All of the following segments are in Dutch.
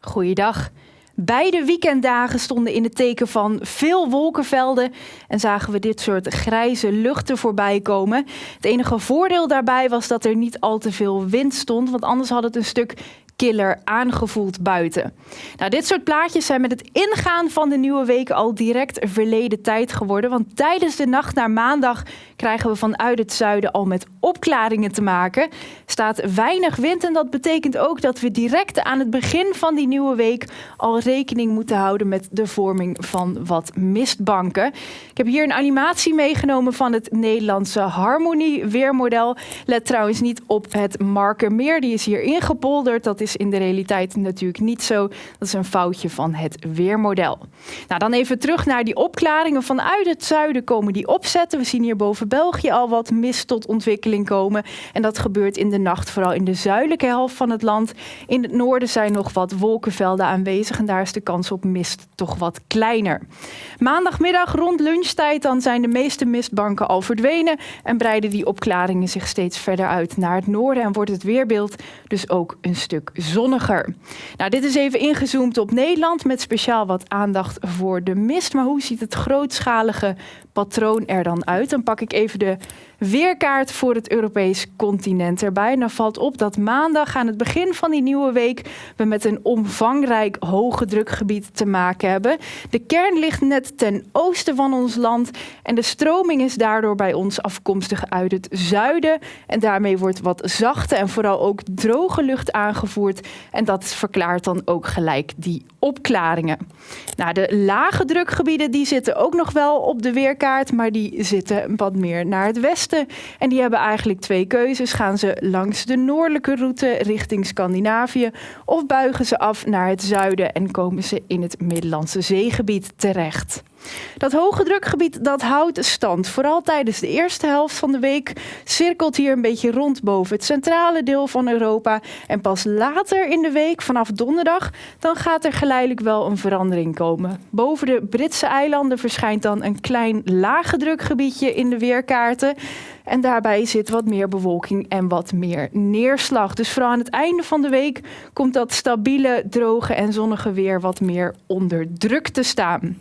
Goeiedag. Beide weekenddagen stonden in het teken van veel wolkenvelden en zagen we dit soort grijze luchten voorbij komen. Het enige voordeel daarbij was dat er niet al te veel wind stond, want anders had het een stuk killer aangevoeld buiten. Nou, dit soort plaatjes zijn met het ingaan van de nieuwe week al direct verleden tijd geworden. Want tijdens de nacht naar maandag krijgen we vanuit het zuiden al met opklaringen te maken. Staat weinig wind en dat betekent ook dat we direct aan het begin van die nieuwe week al rekening moeten houden met de vorming van wat mistbanken. Ik heb hier een animatie meegenomen van het Nederlandse Harmonie weermodel. Let trouwens niet op het Markermeer, die is hier ingepolderd. Dat is in de realiteit natuurlijk niet zo. Dat is een foutje van het weermodel. Nou, dan even terug naar die opklaringen. Vanuit het zuiden komen die opzetten. We zien hier boven België al wat mist tot ontwikkeling komen. En dat gebeurt in de nacht, vooral in de zuidelijke helft van het land. In het noorden zijn nog wat wolkenvelden aanwezig en daar is de kans op mist toch wat kleiner. Maandagmiddag rond lunchtijd dan zijn de meeste mistbanken al verdwenen en breiden die opklaringen zich steeds verder uit naar het noorden en wordt het weerbeeld dus ook een stuk zonniger. Nou, dit is even ingezoomd op Nederland met speciaal wat aandacht voor de mist. Maar hoe ziet het grootschalige patroon er dan uit? Dan pak ik even de weerkaart voor het Europees continent erbij. Dan valt op dat maandag aan het begin van die nieuwe week we met een omvangrijk hoge drukgebied te maken hebben. De kern ligt net ten oosten van ons land en de stroming is daardoor bij ons afkomstig uit het zuiden. En daarmee wordt wat zachte en vooral ook droge lucht aangevoerd. En dat verklaart dan ook gelijk die opklaringen. Nou, de lage drukgebieden die zitten ook nog wel op de weerkaart, maar die zitten wat meer naar het westen en die hebben eigenlijk twee keuzes. Gaan ze langs de noordelijke route richting Scandinavië of buigen ze af naar het zuiden en komen ze in het Middellandse zeegebied terecht. Dat hoge drukgebied dat houdt stand. Vooral tijdens de eerste helft van de week cirkelt hier een beetje rond boven het centrale deel van Europa. En pas later in de week, vanaf donderdag, dan gaat er geleidelijk wel een verandering komen. Boven de Britse eilanden verschijnt dan een klein lage drukgebiedje in de weerkaarten. En daarbij zit wat meer bewolking en wat meer neerslag. Dus vooral aan het einde van de week komt dat stabiele, droge en zonnige weer wat meer onder druk te staan.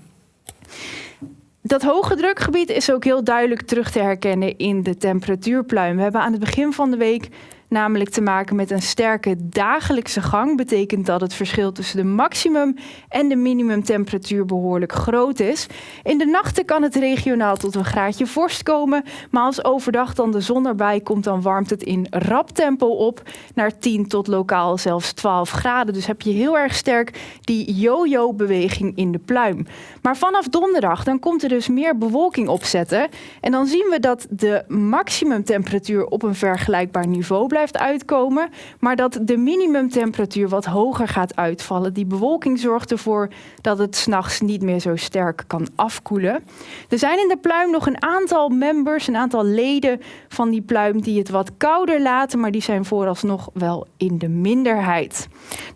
Dat hoge drukgebied is ook heel duidelijk terug te herkennen in de temperatuurpluim. We hebben aan het begin van de week namelijk te maken met een sterke dagelijkse gang. Betekent dat het verschil tussen de maximum en de minimumtemperatuur behoorlijk groot is. In de nachten kan het regionaal tot een graadje vorst komen, maar als overdag dan de zon erbij komt, dan warmt het in rap tempo op naar 10 tot lokaal zelfs 12 graden. Dus heb je heel erg sterk die yo-yo beweging in de pluim. Maar vanaf donderdag dan komt er dus meer bewolking opzetten en dan zien we dat de maximumtemperatuur op een vergelijkbaar niveau blijft uitkomen, maar dat de minimumtemperatuur wat hoger gaat uitvallen. Die bewolking zorgt ervoor dat het s'nachts niet meer zo sterk kan afkoelen. Er zijn in de pluim nog een aantal members, een aantal leden van die pluim die het wat kouder laten, maar die zijn vooralsnog wel in de minderheid.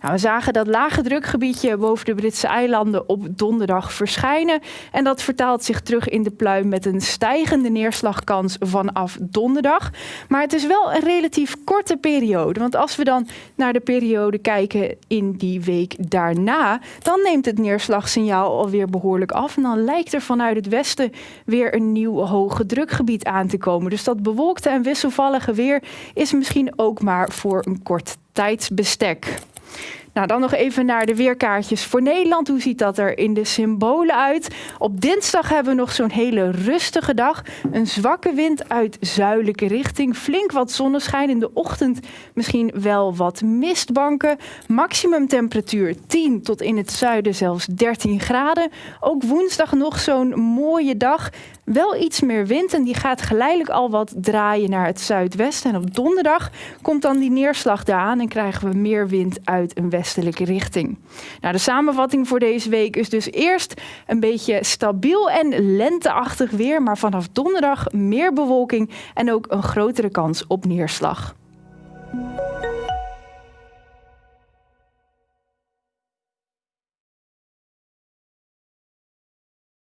Nou, we zagen dat lage drukgebiedje boven de Britse eilanden op donderdag verschijnen en dat vertaalt zich terug in de pluim met een stijgende neerslagkans vanaf donderdag. Maar het is wel een relatief korte periode. Want als we dan naar de periode kijken in die week daarna, dan neemt het neerslagsignaal alweer behoorlijk af. En dan lijkt er vanuit het westen weer een nieuw hoge drukgebied aan te komen. Dus dat bewolkte en wisselvallige weer is misschien ook maar voor een kort tijdsbestek. Nou, dan nog even naar de weerkaartjes voor Nederland. Hoe ziet dat er in de symbolen uit? Op dinsdag hebben we nog zo'n hele rustige dag. Een zwakke wind uit zuidelijke richting. Flink wat zonneschijn. In de ochtend misschien wel wat mistbanken. Maximum temperatuur 10 tot in het zuiden zelfs 13 graden. Ook woensdag nog zo'n mooie dag. Wel iets meer wind en die gaat geleidelijk al wat draaien naar het zuidwesten. En op donderdag komt dan die neerslag daar aan en krijgen we meer wind uit een richting. Nou, de samenvatting voor deze week is dus eerst een beetje stabiel en lenteachtig weer, maar vanaf donderdag meer bewolking en ook een grotere kans op neerslag.